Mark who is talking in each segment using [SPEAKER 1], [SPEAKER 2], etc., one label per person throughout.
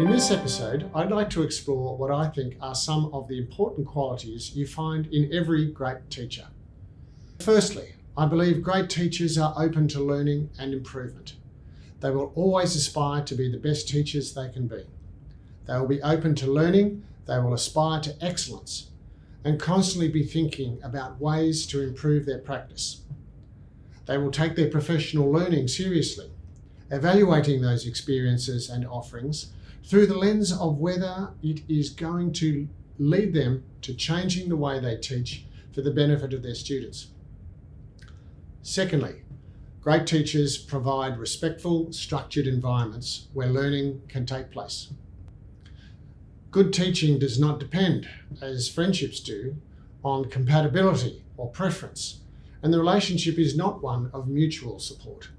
[SPEAKER 1] In this episode, I'd like to explore what I think are some of the important qualities you find in every great teacher. Firstly, I believe great teachers are open to learning and improvement. They will always aspire to be the best teachers they can be. They will be open to learning, they will aspire to excellence, and constantly be thinking about ways to improve their practice. They will take their professional learning seriously, evaluating those experiences and offerings through the lens of whether it is going to lead them to changing the way they teach for the benefit of their students. Secondly, great teachers provide respectful, structured environments where learning can take place. Good teaching does not depend, as friendships do, on compatibility or preference, and the relationship is not one of mutual support.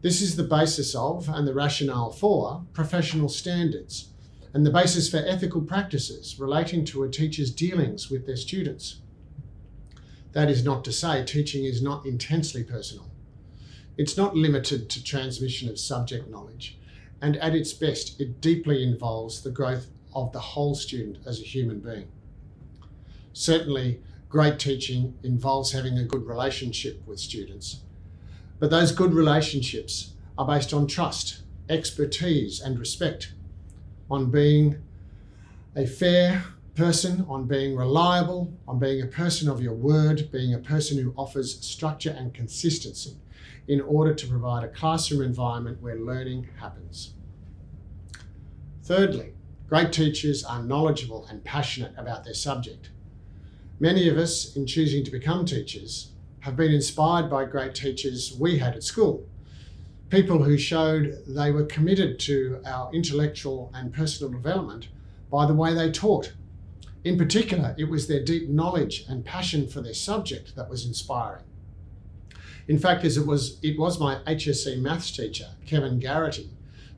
[SPEAKER 1] This is the basis of and the rationale for professional standards and the basis for ethical practices relating to a teacher's dealings with their students. That is not to say teaching is not intensely personal. It's not limited to transmission of subject knowledge, and at its best, it deeply involves the growth of the whole student as a human being. Certainly, great teaching involves having a good relationship with students, but those good relationships are based on trust, expertise, and respect, on being a fair, person, on being reliable, on being a person of your word, being a person who offers structure and consistency in order to provide a classroom environment where learning happens. Thirdly, great teachers are knowledgeable and passionate about their subject. Many of us, in choosing to become teachers, have been inspired by great teachers we had at school. People who showed they were committed to our intellectual and personal development by the way they taught in particular, it was their deep knowledge and passion for their subject that was inspiring. In fact, as it was, it was my HSC maths teacher, Kevin Garrity,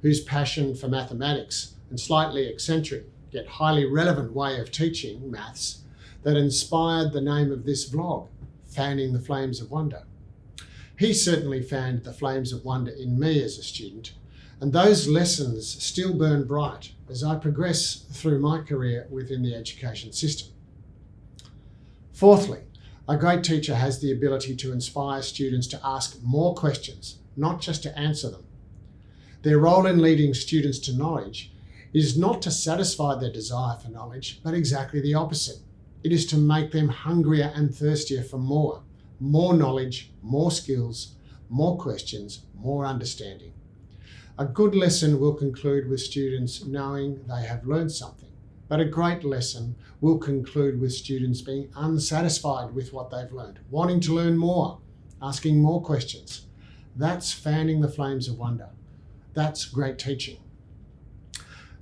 [SPEAKER 1] whose passion for mathematics and slightly eccentric yet highly relevant way of teaching maths that inspired the name of this vlog, Fanning the Flames of Wonder. He certainly fanned the flames of wonder in me as a student, and those lessons still burn bright as I progress through my career within the education system. Fourthly, a great teacher has the ability to inspire students to ask more questions, not just to answer them. Their role in leading students to knowledge is not to satisfy their desire for knowledge, but exactly the opposite. It is to make them hungrier and thirstier for more, more knowledge, more skills, more questions, more understanding. A good lesson will conclude with students knowing they have learned something, but a great lesson will conclude with students being unsatisfied with what they've learned, wanting to learn more, asking more questions. That's fanning the flames of wonder. That's great teaching.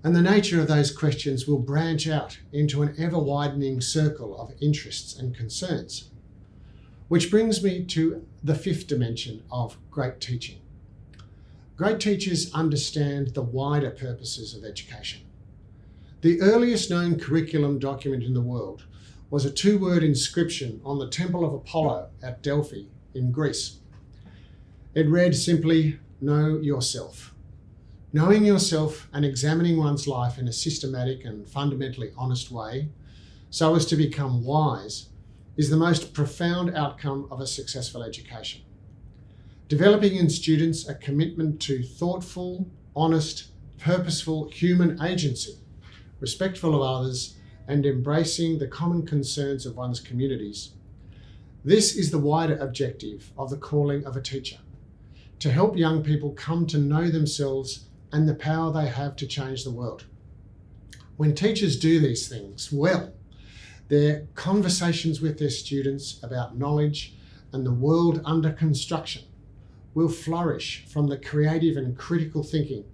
[SPEAKER 1] And the nature of those questions will branch out into an ever widening circle of interests and concerns. Which brings me to the fifth dimension of great teaching Great teachers understand the wider purposes of education. The earliest known curriculum document in the world was a two-word inscription on the Temple of Apollo at Delphi in Greece. It read simply, know yourself. Knowing yourself and examining one's life in a systematic and fundamentally honest way, so as to become wise, is the most profound outcome of a successful education developing in students a commitment to thoughtful, honest, purposeful human agency, respectful of others, and embracing the common concerns of one's communities. This is the wider objective of the calling of a teacher, to help young people come to know themselves and the power they have to change the world. When teachers do these things well, their conversations with their students about knowledge and the world under construction will flourish from the creative and critical thinking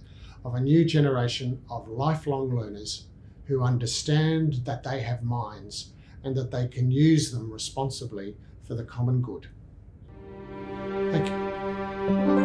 [SPEAKER 1] of a new generation of lifelong learners who understand that they have minds and that they can use them responsibly for the common good. Thank you.